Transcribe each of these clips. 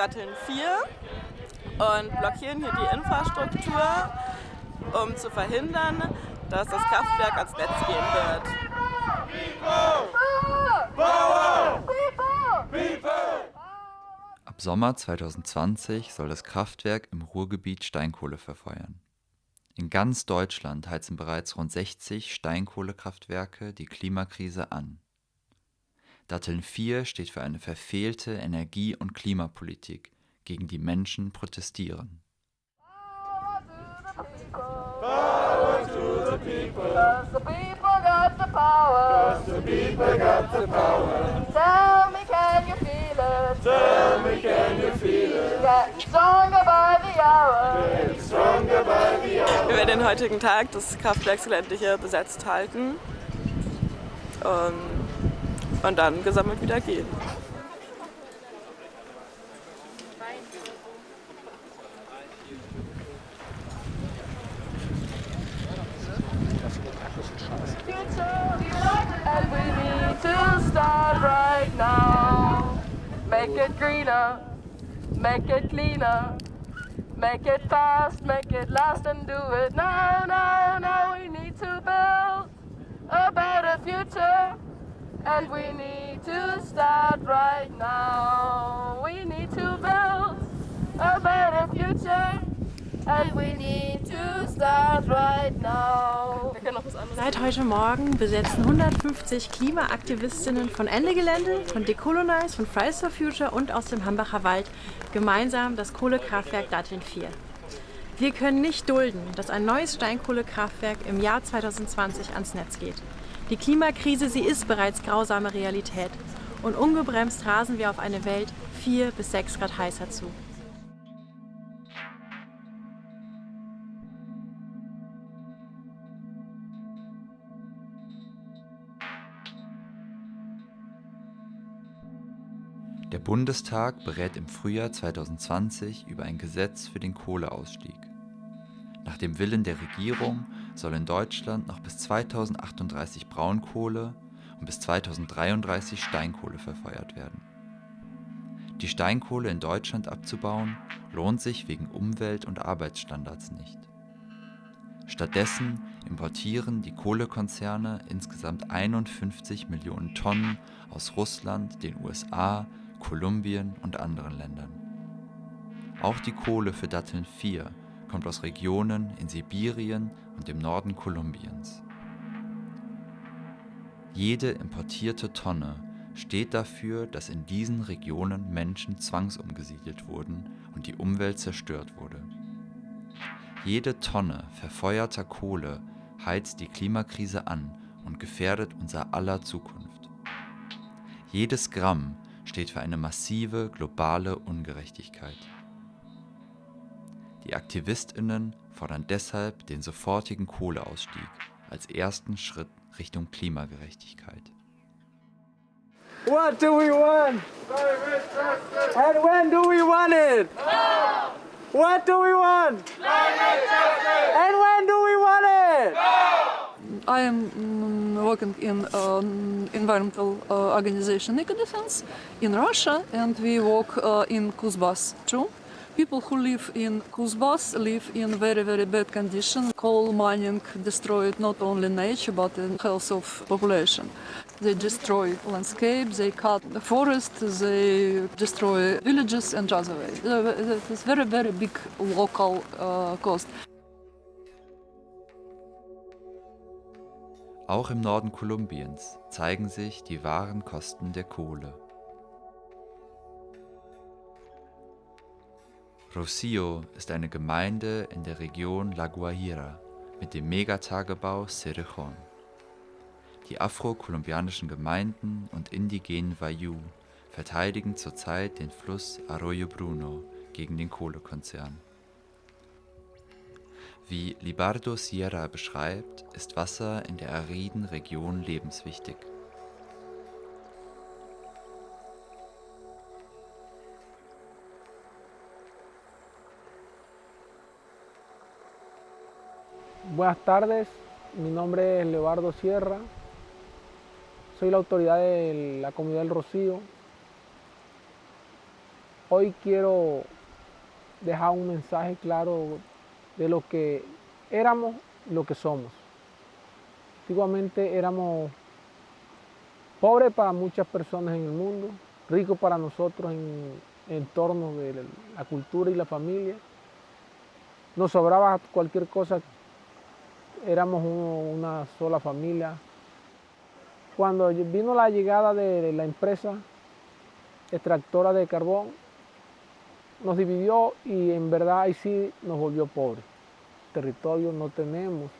Datteln 4 und blockieren hier die Infrastruktur, um zu verhindern, dass das Kraftwerk ans Netz gehen wird. Ab Sommer 2020 soll das Kraftwerk im Ruhrgebiet Steinkohle verfeuern. In ganz Deutschland heizen bereits rund 60 Steinkohlekraftwerke die Klimakrise an. Datteln 4 steht für eine verfehlte Energie- und Klimapolitik, gegen die Menschen protestieren. Wir werden den heutigen Tag des Kraftwerksgelände hier besetzt halten. Um, und dann gesammelt wieder gehen. Make it greener, make it cleaner, make it fast, make it last, and do it now, now, now. We need to build a better future. And we need to start right now. We need to build a better future. And we need to start right now. Seit heute Morgen besetzen 150 Klimaaktivistinnen von Ende Gelände, von Decolonize, von Fridays for Future und aus dem Hambacher Wald gemeinsam das Kohlekraftwerk Datteln 4. Wir können nicht dulden, dass ein neues Steinkohlekraftwerk im Jahr 2020 ans Netz geht. Die Klimakrise, sie ist bereits grausame Realität. Und ungebremst rasen wir auf eine Welt 4 bis 6 Grad heißer zu. Der Bundestag berät im Frühjahr 2020 über ein Gesetz für den Kohleausstieg. Nach dem Willen der Regierung soll in Deutschland noch bis 2038 Braunkohle und bis 2033 Steinkohle verfeuert werden. Die Steinkohle in Deutschland abzubauen lohnt sich wegen Umwelt- und Arbeitsstandards nicht. Stattdessen importieren die Kohlekonzerne insgesamt 51 Millionen Tonnen aus Russland, den USA, Kolumbien und anderen Ländern. Auch die Kohle für Datteln 4 kommt aus Regionen in Sibirien und dem Norden Kolumbiens. Jede importierte Tonne steht dafür, dass in diesen Regionen Menschen zwangsumgesiedelt wurden und die Umwelt zerstört wurde. Jede Tonne verfeuerter Kohle heizt die Klimakrise an und gefährdet unser aller Zukunft. Jedes Gramm steht für eine massive globale Ungerechtigkeit. Die Aktivistinnen fordern deshalb den sofortigen Kohleausstieg als ersten Schritt Richtung Klimagerechtigkeit. What do we want? And when do we want it? Now. What do we want? And when do we want it? Now. I am mm, working in um, environmental uh, organization Ecodefense in Russia and we work uh, in Kuzbas too. People who live in Kuzbas live in very, very bad condition. Coal mining destroyed not only nature but the health of population. They destroy landscape, they cut the forest, they destroy villages and other way. It's very, very big local uh, cost. Auch im Norden Kolumbiens zeigen sich die wahren Kosten der Kohle. Rocio ist eine Gemeinde in der Region La Guajira mit dem Megatagebau Cerrejón. Die afro-kolumbianischen Gemeinden und indigenen Wayuu verteidigen zurzeit den Fluss Arroyo Bruno gegen den Kohlekonzern. Wie Libardo Sierra beschreibt, ist Wasser in der ariden Region lebenswichtig. Buenas tardes, mi nombre es Leobardo Sierra, soy la autoridad de la comunidad del Rocío. hoy quiero dejar un mensaje claro de lo que éramos lo que somos. Antiguamente éramos pobres para muchas personas en el mundo, ricos para nosotros en, en torno de la cultura y la familia. Nos sobraba cualquier cosa, éramos una sola familia. Cuando vino la llegada de la empresa extractora de carbón, nos dividió y en verdad ahí sí nos volvió pobres. Territorio no tenemos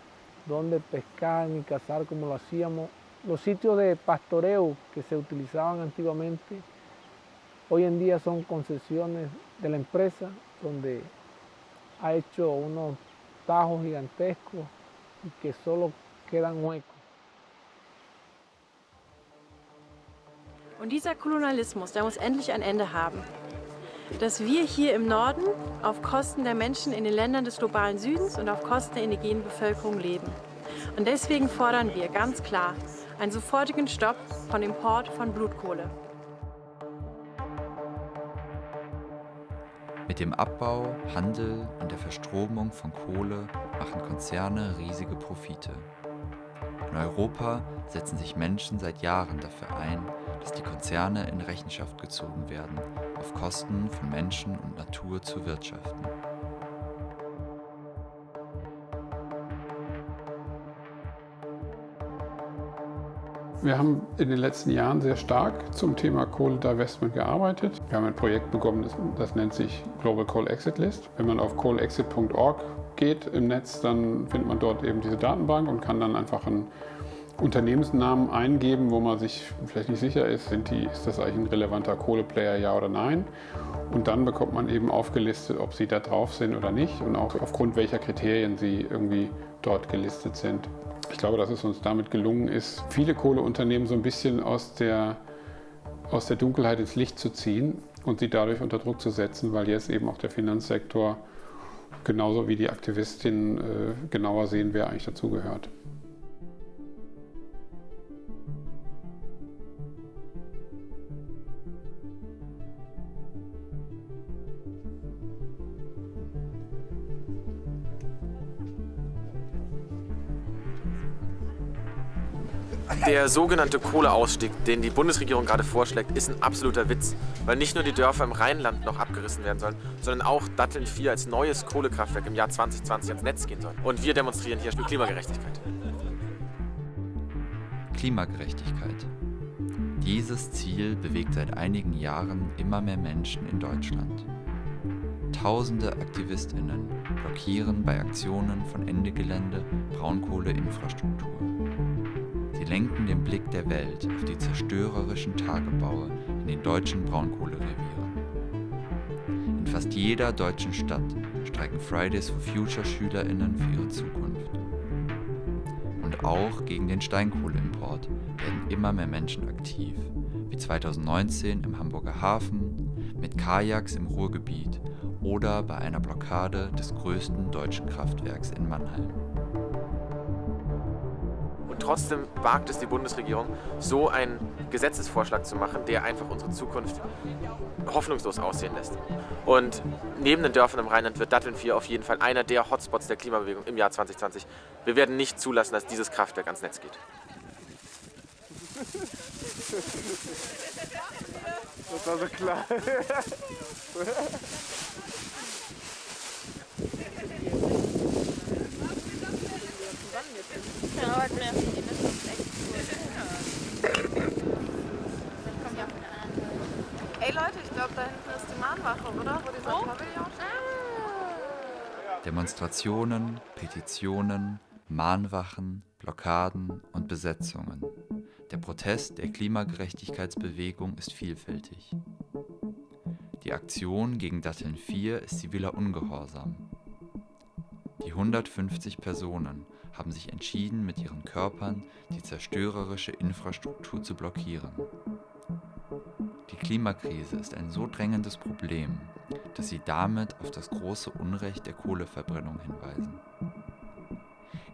donde pescar ni cazar como lo hacíamos. Los sitios de pastoreo que se utilizaban antiguamente, hoy en día son concesiones de la empresa donde ha hecho unos tajos gigantescos y que solo quedan huecos. Und dieser Kolonialismus, der muss endlich ein Ende haben. Dass wir hier im Norden auf Kosten der Menschen in den Ländern des globalen Südens und auf Kosten der indigenen Bevölkerung leben. Und deswegen fordern wir ganz klar einen sofortigen Stopp von Import von Blutkohle. Mit dem Abbau, Handel und der Verstromung von Kohle machen Konzerne riesige Profite. In Europa setzen sich Menschen seit Jahren dafür ein, dass die Konzerne in Rechenschaft gezogen werden, auf Kosten von Menschen und Natur zu wirtschaften. Wir haben in den letzten Jahren sehr stark zum Thema Coal Divestment gearbeitet. Wir haben ein Projekt bekommen, das, das nennt sich Global Coal Exit List. Wenn man auf coalexit.org geht im Netz, dann findet man dort eben diese Datenbank und kann dann einfach einen Unternehmensnamen eingeben, wo man sich vielleicht nicht sicher ist, die, ist das eigentlich ein relevanter Kohleplayer, ja oder nein. Und dann bekommt man eben aufgelistet, ob sie da drauf sind oder nicht und auch aufgrund welcher Kriterien sie irgendwie dort gelistet sind. Ich glaube, dass es uns damit gelungen ist, viele Kohleunternehmen so ein bisschen aus der, aus der Dunkelheit ins Licht zu ziehen und sie dadurch unter Druck zu setzen, weil jetzt eben auch der Finanzsektor genauso wie die Aktivistinnen äh, genauer sehen, wer eigentlich dazugehört. Der sogenannte Kohleausstieg, den die Bundesregierung gerade vorschlägt, ist ein absoluter Witz, weil nicht nur die Dörfer im Rheinland noch abgerissen werden sollen, sondern auch Datteln 4 als neues Kohlekraftwerk im Jahr 2020 ans Netz gehen soll. Und wir demonstrieren hier für Klimagerechtigkeit. Klimagerechtigkeit. Dieses Ziel bewegt seit einigen Jahren immer mehr Menschen in Deutschland. Tausende Aktivistinnen blockieren bei Aktionen von Ende Gelände Braunkohleinfrastruktur. Lenken den Blick der Welt auf die zerstörerischen Tagebaue in den deutschen Braunkohlerevieren. In fast jeder deutschen Stadt streiken Fridays for Future SchülerInnen für ihre Zukunft. Und auch gegen den Steinkohleimport werden immer mehr Menschen aktiv, wie 2019 im Hamburger Hafen, mit Kajaks im Ruhrgebiet oder bei einer Blockade des größten deutschen Kraftwerks in Mannheim. Trotzdem wagt es die Bundesregierung, so einen Gesetzesvorschlag zu machen, der einfach unsere Zukunft hoffnungslos aussehen lässt. Und neben den Dörfern im Rheinland wird Datteln 4 auf jeden Fall einer der Hotspots der Klimabewegung im Jahr 2020. Wir werden nicht zulassen, dass dieses Kraftwerk ans Netz geht. Das war so klar. Ey Leute, ich glaube, da hinten ist die Mahnwache, oder? Wo dieser Pavillon steht. Demonstrationen, Petitionen, Mahnwachen, Blockaden und Besetzungen. Der Protest der Klimagerechtigkeitsbewegung ist vielfältig. Die Aktion gegen Datteln 4 ist ziviler Ungehorsam. Die 150 Personen haben sich entschieden, mit ihren Körpern die zerstörerische Infrastruktur zu blockieren. Die Klimakrise ist ein so drängendes Problem, dass sie damit auf das große Unrecht der Kohleverbrennung hinweisen.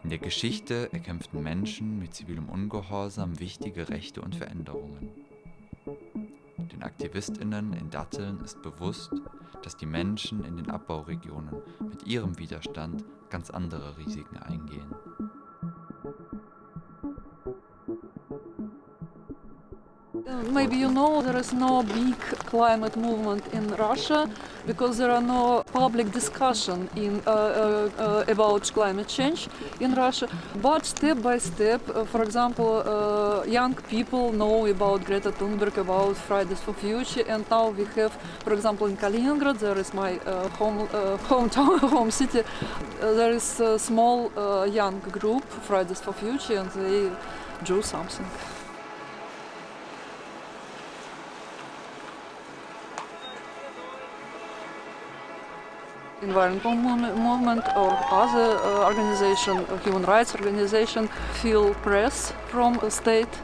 In der Geschichte erkämpften Menschen mit zivilem Ungehorsam wichtige Rechte und Veränderungen. Den Aktivistinnen in Datteln ist bewusst, dass die Menschen in den Abbauregionen mit ihrem Widerstand ganz andere Risiken eingehen. Maybe you know there is no big climate movement in Russia because there are no public discussion in, uh, uh, uh, about climate change in Russia. But step by step, uh, for example, uh, young people know about Greta Thunberg, about Fridays for Future, and now we have, for example, in Kaliningrad, there is my uh, home hometown, home city. there is a small young group, Fridays for Future, and they do something. Environmental movement or other uh, organization, uh, human rights organization, feel press from the state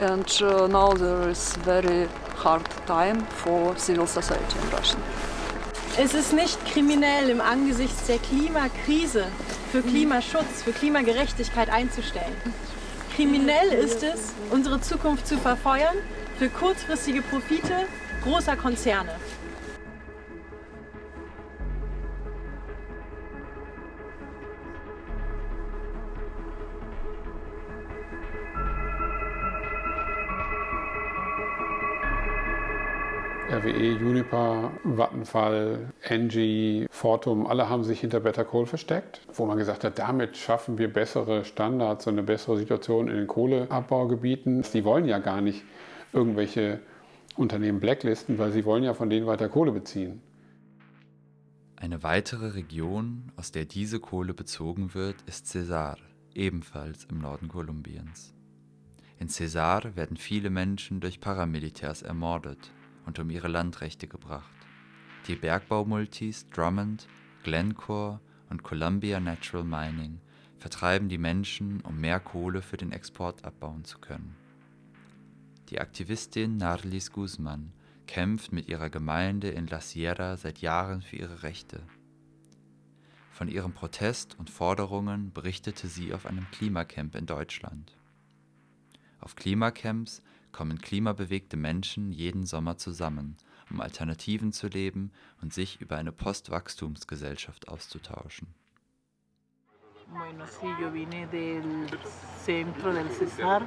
and uh, now there is very hard time for civil society in Russia. Es ist nicht kriminell, im Angesichts der Klimakrise für Klimaschutz, für Klimagerechtigkeit einzustellen. Kriminell ist es, unsere Zukunft zu verfeuern für kurzfristige Profite großer Konzerne. RWE, Uniper, Vattenfall, Engie, Fortum, alle haben sich hinter Better Coal versteckt, wo man gesagt hat, damit schaffen wir bessere Standards und eine bessere Situation in den Kohleabbaugebieten. Die wollen ja gar nicht irgendwelche Unternehmen blacklisten, weil sie wollen ja von denen weiter Kohle beziehen. Eine weitere Region, aus der diese Kohle bezogen wird, ist Cesar, ebenfalls im Norden Kolumbiens. In Cesar werden viele Menschen durch Paramilitärs ermordet und um ihre Landrechte gebracht. Die Bergbaumultis Drummond, Glencore und Columbia Natural Mining vertreiben die Menschen, um mehr Kohle für den Export abbauen zu können. Die Aktivistin Narlis Guzman kämpft mit ihrer Gemeinde in La Sierra seit Jahren für ihre Rechte. Von ihrem Protest und Forderungen berichtete sie auf einem Klimacamp in Deutschland. Auf Klimacamps kommen klimabewegte Menschen jeden Sommer zusammen, um Alternativen zu leben und sich über eine Postwachstumsgesellschaft auszutauschen. Bueno, sí, yo vine del centro del Cesar,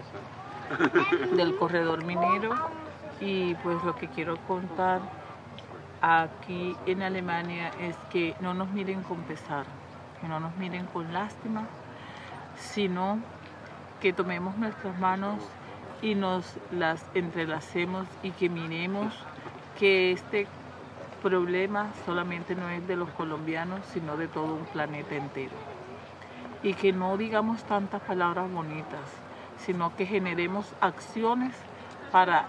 del corredor minero, y pues lo que quiero contar aquí en Alemania es que no nos miren con pesar, que no nos miren con lástima, sino que tomemos nuestras manos y nos las entrelacemos y que miremos que este problema solamente no es de los colombianos, sino de todo un planeta entero. Y que no digamos tantas palabras bonitas, sino que generemos acciones para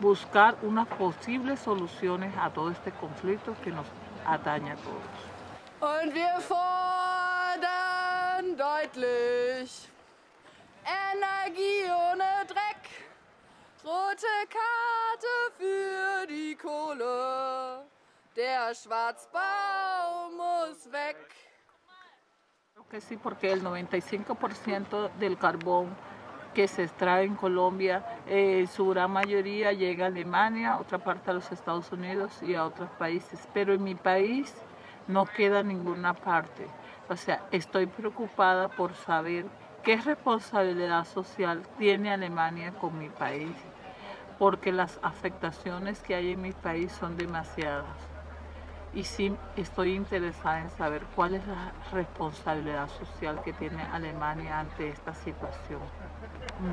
buscar unas posibles soluciones a todo este conflicto que nos atañe a todos. Und wir fordern deutlich Energie. Rote Karte für die Kohle. Der Schwarzbau muss weg. Que sí, porque el 95% del carbón que se extrae en Colombia, eh, su gran mayoría llega a Alemania, otra parte a los Estados Unidos y a otros países. Pero en mi país no queda ninguna parte. O sea, estoy preocupada por saber ¿Qué responsabilidad social tiene Alemania con mi país? Porque las afectaciones que hay en mi país son demasiadas. Y sí estoy interesada en saber cuál es la responsabilidad social que tiene Alemania ante esta situación.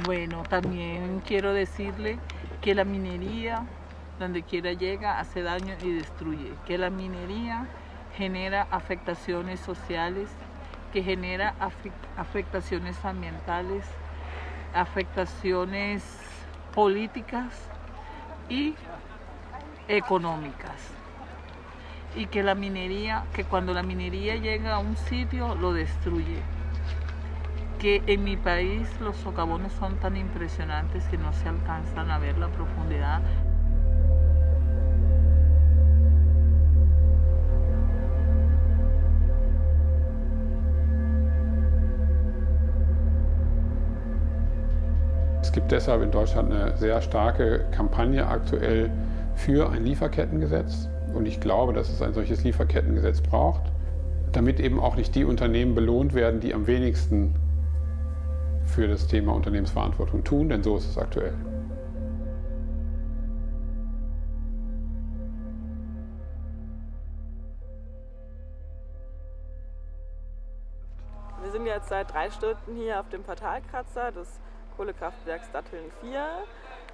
Bueno, también quiero decirle que la minería, donde quiera llega, hace daño y destruye. Que la minería genera afectaciones sociales que genera afectaciones ambientales, afectaciones políticas y económicas. Y que la minería, que cuando la minería llega a un sitio lo destruye. Que en mi país los socavones son tan impresionantes que no se alcanzan a ver la profundidad Es gibt deshalb in Deutschland eine sehr starke Kampagne aktuell, für ein Lieferkettengesetz. Und ich glaube, dass es ein solches Lieferkettengesetz braucht, damit eben auch nicht die Unternehmen belohnt werden, die am wenigsten für das Thema Unternehmensverantwortung tun, denn so ist es aktuell. Wir sind jetzt seit drei Stunden hier auf dem Portalkratzer des Kohlekraftwerks Datteln 4.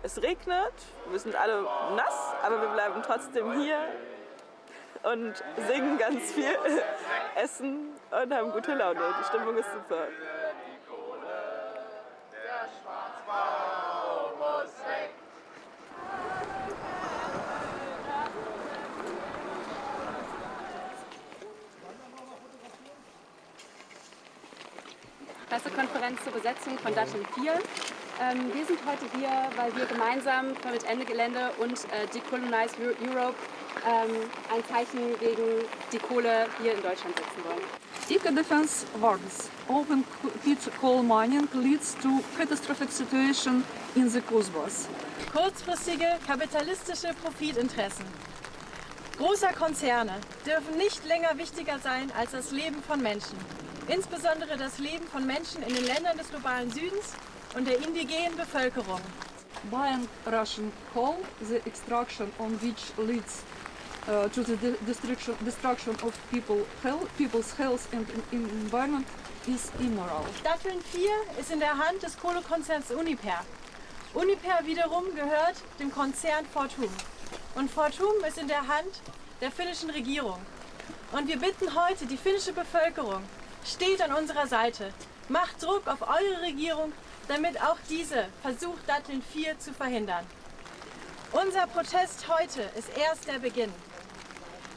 Es regnet, wir sind alle nass, aber wir bleiben trotzdem hier und singen ganz viel, essen und haben gute Laune. Die Stimmung ist super. Zur Besetzung von Datteln 4. Ähm, wir sind heute hier, weil wir gemeinsam mit Ende Gelände und äh, Decolonize Europe ähm, ein Zeichen gegen die Kohle hier in Deutschland setzen wollen. Eco-defense warns. Open pit coal mining leads to catastrophic situation in the Kusbas. Kurzfristige kapitalistische Profitinteressen großer Konzerne dürfen nicht länger wichtiger sein als das Leben von Menschen. Insbesondere das Leben von Menschen in den Ländern des globalen Südens und der indigenen Bevölkerung. Buying Russian coal, the extraction on which leads uh, to the de destruction, destruction of people, health, people's health and environment is immoral. Datteln 4 ist in der Hand des Kohlekonzerns Uniper. Uniper wiederum gehört dem Konzern Fortum. Und Fortum ist in der Hand der finnischen Regierung. Und wir bitten heute die finnische Bevölkerung, steht an unserer Seite, macht Druck auf eure Regierung, damit auch diese versucht, Datteln 4 zu verhindern. Unser Protest heute ist erst der Beginn.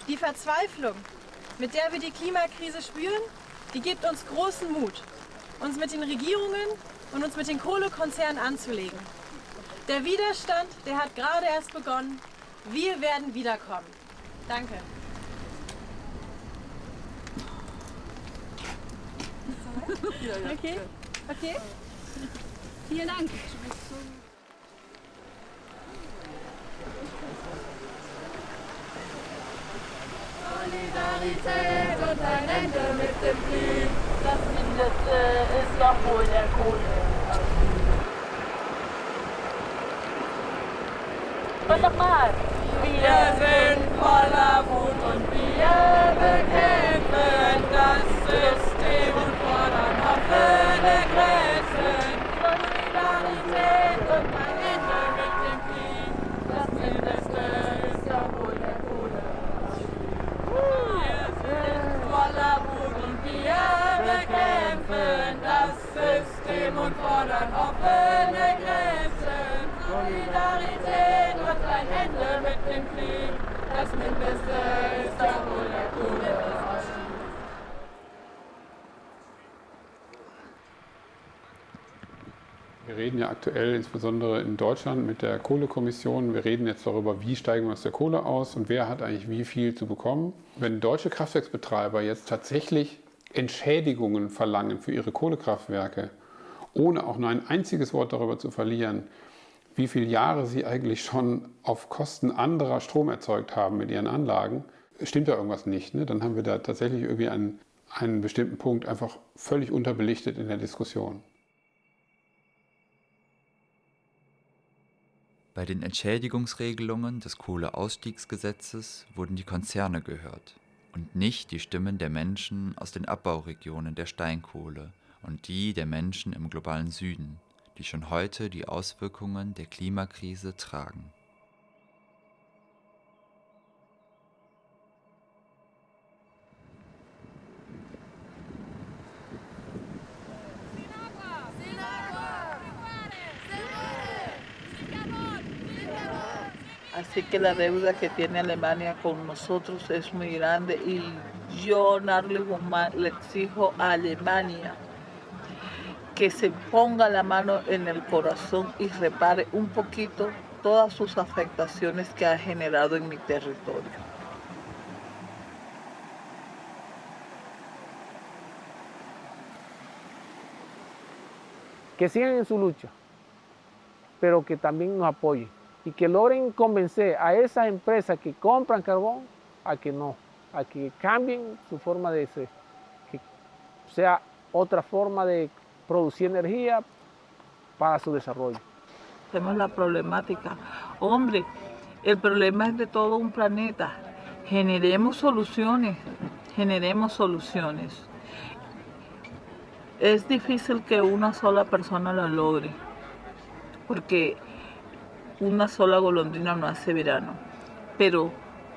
Die Verzweiflung, mit der wir die Klimakrise spüren, die gibt uns großen Mut, uns mit den Regierungen und uns mit den Kohlekonzernen anzulegen. Der Widerstand, der hat gerade erst begonnen. Wir werden wiederkommen. Danke. Okay, okay. Vielen Dank. Solidarität und ein Ende mit dem Krieg. Das Mindeste ist doch wohl der Kohle. Und nochmal. Wir sind voller Wut und wir bekämpfen und fordern offene Grenzen. Solidarität und ein Ende mit dem Krieg. Das Mindeste ist doch wohl der Kohle. Wir reden ja aktuell insbesondere in Deutschland mit der Kohlekommission. Wir reden jetzt darüber, wie steigen wir aus der Kohle aus und wer hat eigentlich wie viel zu bekommen. Wenn deutsche Kraftwerksbetreiber jetzt tatsächlich Entschädigungen verlangen für ihre Kohlekraftwerke, ohne auch nur ein einziges Wort darüber zu verlieren, wie viele Jahre sie eigentlich schon auf Kosten anderer Strom erzeugt haben mit ihren Anlagen, stimmt da irgendwas nicht. Ne? Dann haben wir da tatsächlich irgendwie einen, einen bestimmten Punkt einfach völlig unterbelichtet in der Diskussion. Bei den Entschädigungsregelungen des Kohleausstiegsgesetzes wurden die Konzerne gehört und nicht die Stimmen der Menschen aus den Abbauregionen der Steinkohle und die der Menschen im globalen Süden, die schon heute die Auswirkungen der Klimakrise tragen. Así que la deuda que tiene Alemania con nosotros es muy grande y yo, Narle Guzmán, le exijo a Alemania que se ponga la mano en el corazón y repare un poquito todas sus afectaciones que ha generado en mi territorio. Que sigan en su lucha, pero que también nos apoyen y que logren convencer a esas empresas que compran carbón a que no, a que cambien su forma de ser, que sea otra forma de producir energía para su desarrollo. Tenemos la problemática. Hombre, el problema es de todo un planeta. Generemos soluciones, generemos soluciones. Es difícil que una sola persona la logre, porque una sola golondrina no hace verano. Pero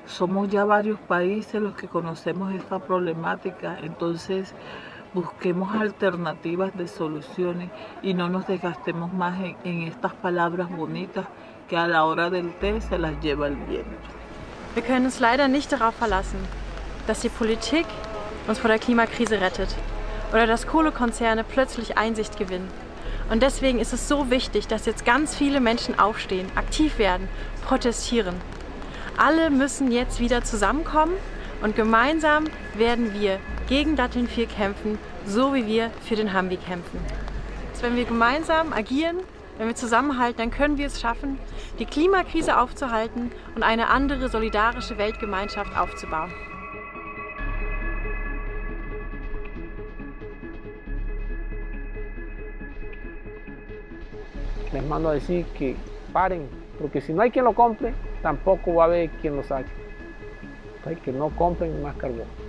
somos ya varios países los que conocemos esta problemática, entonces busquemos alternativas de soluciones y no nos desgastemos más en, en estas palabras bonitas que a la hora del té se las lleva el viento. Wir können uns leider nicht darauf verlassen, dass die Politik uns vor der Klimakrise rettet oder dass Kohlekonzerne plötzlich Einsicht gewinnen. Und deswegen ist es so wichtig, dass jetzt ganz viele Menschen aufstehen, aktiv werden, protestieren. Alle müssen jetzt wieder zusammenkommen und gemeinsam werden wir gegen Datteln 4 kämpfen, so wie wir für den Hambi kämpfen. Wenn wir gemeinsam agieren, wenn wir zusammenhalten, dann können wir es schaffen, die Klimakrise aufzuhalten und eine andere solidarische Weltgemeinschaft aufzubauen. Les mando a decir que paren, porque si no hay quien lo compre, tampoco va a haber quien lo saque. Entonces, que no compren más carbón.